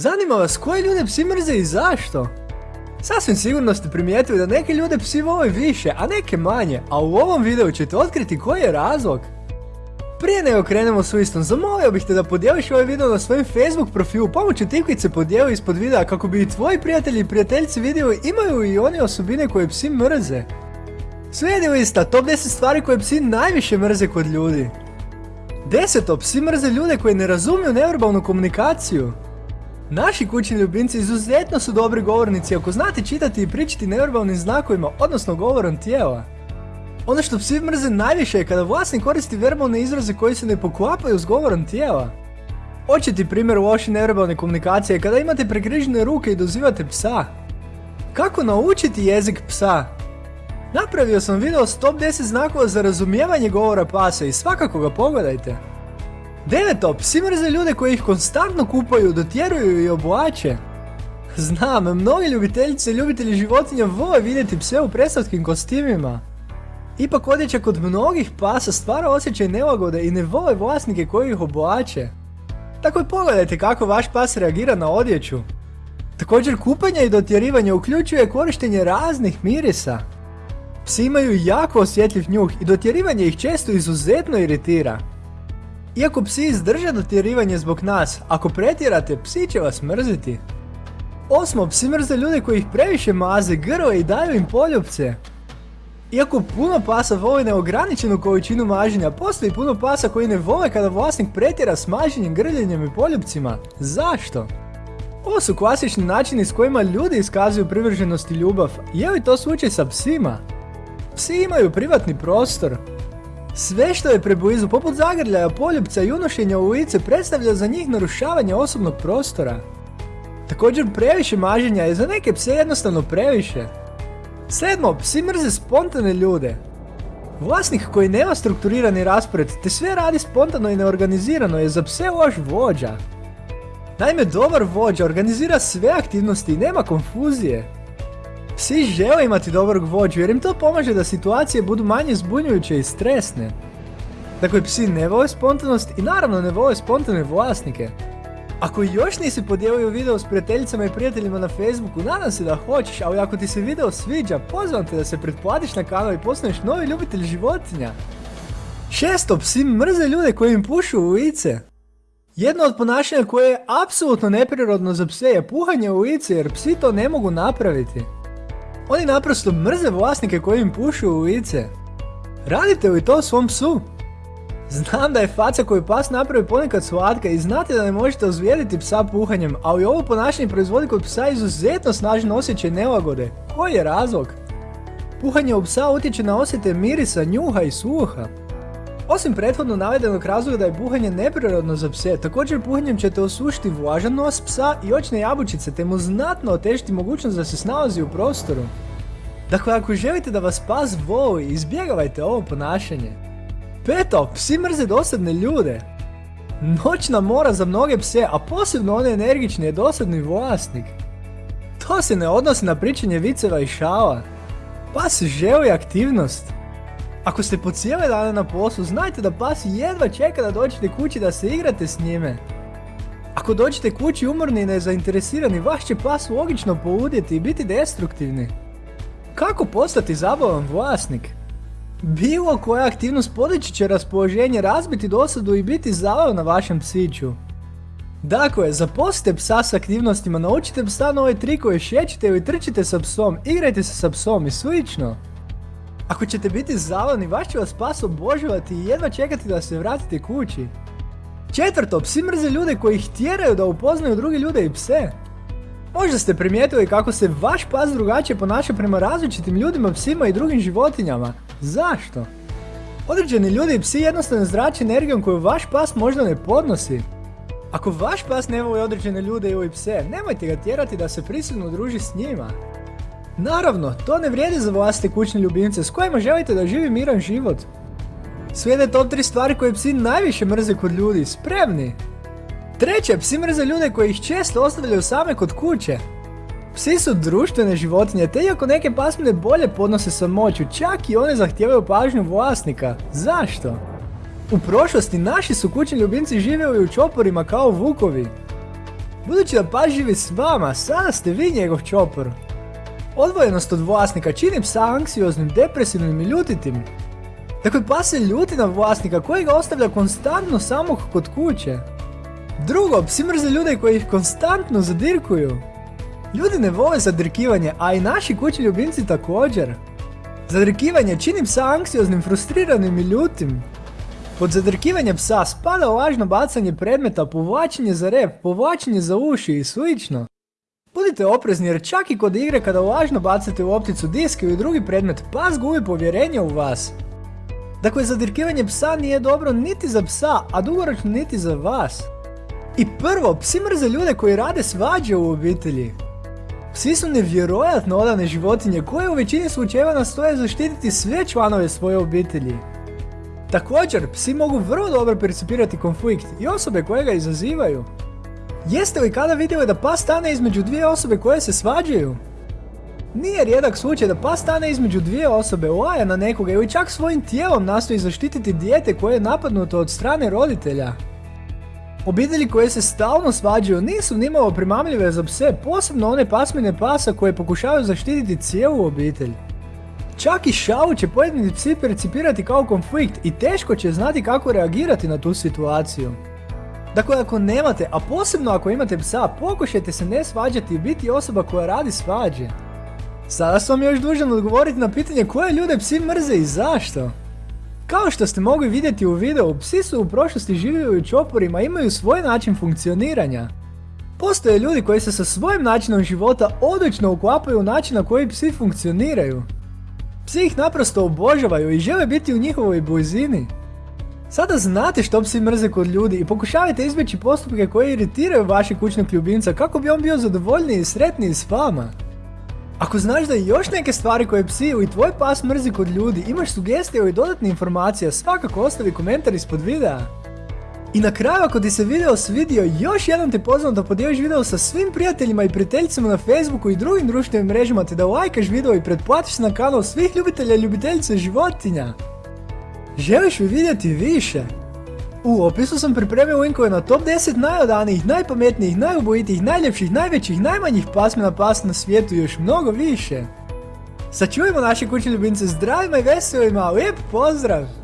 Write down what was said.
Zanima vas koje ljude psi mrze i zašto? Sasvim sigurno ste primijetili da neke ljude psi vole više, a neke manje, a u ovom videu ćete otkriti koji je razlog. Prije nego krenemo s listom, zamolio bih te da podijeliš ovaj video na svojim Facebook profilu pomoću tipkice podijeli ispod videa kako bi i tvoji prijatelji i prijateljice vidjeli imaju i oni osobine koje psi mrze. Slijedi lista top 10 stvari koje psi najviše mrze kod ljudi. Deseto, psi mrze ljude koji ne razumiju neverbalnu komunikaciju. Naši kućni ljubimci izuzetno su dobri govornici ako znate čitati i pričati neverbalnim znakovima, odnosno govorom tijela. Ono što psi mrze najviše je kada vlasnik koristi verbalne izraze koji se ne poklapaju s govorom tijela. Očiti primjer loše neverbalne komunikacije kada imate prekrižene ruke i dozivate psa. Kako naučiti jezik psa? Napravio sam video s top 10 znakova za razumijevanje govora pasa i svakako ga pogledajte. Deveto, psi mrze ljude koji ih konstantno kupaju, dotjeruju i oblače. Znam, mnogi ljubiteljice i ljubitelji životinja vole vidjeti pse u predstavskim kostimima. Ipak odjeća kod mnogih pasa stvara osjećaj nelagode i ne vole vlasnike koji ih oblače. Tako i pogledajte kako vaš pas reagira na odjeću. Također kupanje i dotjerivanje uključuje korištenje raznih mirisa. Psi imaju jako osjetljiv njuh i dotjerivanje ih često izuzetno iritira. Iako psi izdrže dotjerivanje zbog nas, ako pretjerate, psi će vas mrziti. Osmo, psi mrze ljude koji ih previše maze, grle i daju im poljupce. Iako puno pasa voli neograničenu količinu maženja, postoji puno pasa koji ne vole kada vlasnik pretjera s maženjem, grljenjem i poljupcima. Zašto? Ovo su klasični načini s kojima ljudi iskazuju privrženost i ljubav. Je li to slučaj sa psima? Psi imaju privatni prostor. Sve što je preblizu, poput zagrljaja, poljupca i unošenja u lice, predstavlja za njih narušavanje osobnog prostora. Također previše maženja je za neke pse jednostavno previše. Sedmo, psi mrze spontane ljude. Vlasnik koji nema strukturirani raspored te sve radi spontano i neorganizirano je za pse loš vođa. Naime, dobar vođa organizira sve aktivnosti i nema konfuzije. Psi žele imati dobrog vođu jer im to pomaže da situacije budu manje zbunjujuće i stresne. Dakle, psi ne vole spontanost i naravno ne vole spontane vlasnike. Ako još nisi podijelio video s prijateljicama i prijateljima na Facebooku, nadam se da hoćeš, ali ako ti se video sviđa, pozivam te da se pretplatiš na kanal i postaneš novi ljubitelj životinja. Šesto, psi mrze ljude koji im pušu u lice. Jedno od ponašanja koje je apsolutno neprirodno za pse je puhanje u lice jer psi to ne mogu napraviti. Oni naprosto mrze vlasnike koji im pušu u lice. Radite li to svom psu? Znam da je faca koju pas napravi ponekad slatka i znate da ne možete ozvijediti psa puhanjem, ali ovo ponašanje proizvodi kod psa izuzetno snažno osjećaj nelagode. Koji je razlog? Puhanje u psa utječe na osjete mirisa, njuha i sluha. Osim prethodno navedenog razloga da je puhanje neprirodno za pse, također puhanjem ćete osušiti vlažan nos psa i očne jabučice te mu znatno otežiti mogućnost da se snalazi u prostoru. Dakle, ako želite da vas pas voli, izbjegavajte ovo ponašanje. Peto, psi mrze dosadne ljude. Noćna mora za mnoge pse, a posebno one energične je dosadni vlasnik. To se ne odnosi na pričanje viceva i šala. Pas želi aktivnost. Ako ste po cijele dane na poslu, znajte da pas jedva čeka da dođete kući da se igrate s njime. Ako dođete kući umorni i nezainteresirani, vaš će pas logično poudjeti i biti destruktivni. Kako postati zabavan vlasnik? Bilo koja aktivnost podići će raspoloženje, razbiti dosadu i biti zabav na vašem psiću. Dakle, zaposlite psa s aktivnostima, naučite psa nove trikove, šećite ili trčite sa psom, igrajte se sa psom i slično. Ako ćete biti zavani, vaš će vas pas obožavati i jedva čekati da se vratite kući. Četvrto, psi mrze ljude koji ih tjeraju da upoznaju druge ljude i pse. Možda ste primijetili kako se vaš pas drugačije ponaša prema različitim ljudima, psima i drugim životinjama. Zašto? Određeni ljudi i psi jednostavno zrače energijom koju vaš pas možda ne podnosi. Ako vaš pas ne voli određene ljude ili pse, nemojte ga tjerati da se prisilno druži s njima. Naravno, to ne vrijedi za vlastite kućne ljubimce s kojima želite da živi miran život. Slijede top 3 stvari koje psi najviše mrze kod ljudi, spremni! Treće, psi mrze ljude koji ih često ostavljaju same kod kuće. Psi su društvene životinje, te iako neke pasmine bolje podnose samoću, čak i one zahtijevaju pažnju vlasnika. Zašto? U prošlosti naši su kućni ljubimci živjeli u čoporima kao vukovi. Budući da pas živi s vama, sada ste vi njegov čopor. Odvojenost od vlasnika čini psa anksioznim, depresivnim i ljutitim. Dakle, pas se ljuti na vlasnika koji ga ostavlja konstantno samog kod kuće. Drugo, psi mrze ljude koji ih konstantno zadirkuju. Ljudi ne vole zadrkivanje, a i naši kući ljubimci također. Zadrkivanje čini psa anksioznim, frustriranim i ljutim. Pod zadrkivanje psa spada lažno bacanje predmeta, povlačenje za rep, povlačenje za uši i slično. Budite oprezni jer čak i kod igre kada lažno bacate u opticu disk ili drugi predmet, pas gubi povjerenje u vas. Dakle, zadirkivanje psa nije dobro niti za psa, a dugoročno niti za vas. I prvo, psi mrze ljude koji rade svađe u obitelji. Psi su nevjerojatno odane životinje koje u većini slučajeva nastoje zaštititi sve članove svoje obitelji. Također, psi mogu vrlo dobro percipirati konflikt i osobe koje ga izazivaju. Jeste li kada vidjeli da pas stane između dvije osobe koje se svađaju? Nije rijedak slučaj da pas stane između dvije osobe, laja na nekoga ili čak svojim tijelom nastoji zaštititi dijete koje je napadnuto od strane roditelja. Obitelji koje se stalno svađaju nisu nimalo primamljive za pse, posebno one pasmine pasa koje pokušavaju zaštititi cijelu obitelj. Čak i šalu će pojedini psi percipirati kao konflikt i teško će znati kako reagirati na tu situaciju. Dakle, ako nemate, a posebno ako imate psa, pokušajte se ne svađati i biti osoba koja radi svađe. Sada sam još dužan odgovoriti na pitanje koje ljude psi mrze i zašto. Kao što ste mogli vidjeti u videu, psi su u prošlosti živjeli u čoporima i imaju svoj način funkcioniranja. Postoje ljudi koji se sa svojim načinom života odlično uklapaju u način na koji psi funkcioniraju. Psi ih naprosto obožavaju i žele biti u njihovoj blizini. Sada znate što psi mrze kod ljudi i pokušavajte izbjeći postupke koji iritiraju vašeg kućnog ljubimca kako bi on bio zadovoljniji i sretniji s vama. Ako znaš da još neke stvari koje psi ili tvoj pas mrzi kod ljudi, imaš sugestije ili dodatne informacije, svakako ostavi komentar ispod videa. I na kraju ako ti se video svidio, još jednom te pozivam da podijeliš video sa svim prijateljima i prijateljicama na Facebooku i drugim društvenim mrežama te da lajkaš video i pretplatiš se na kanal svih ljubitelja i ljubiteljice životinja. Želiš li vidjeti više? U opisu sam pripremio linkove na top 10 najodanijih, najpametnijih, najubojitijih, najljepših, najvećih, najmanjih pasmina pas na svijetu i još mnogo više. Sačuvajmo naše kućne ljubimce zdravima i veselima, lijep pozdrav!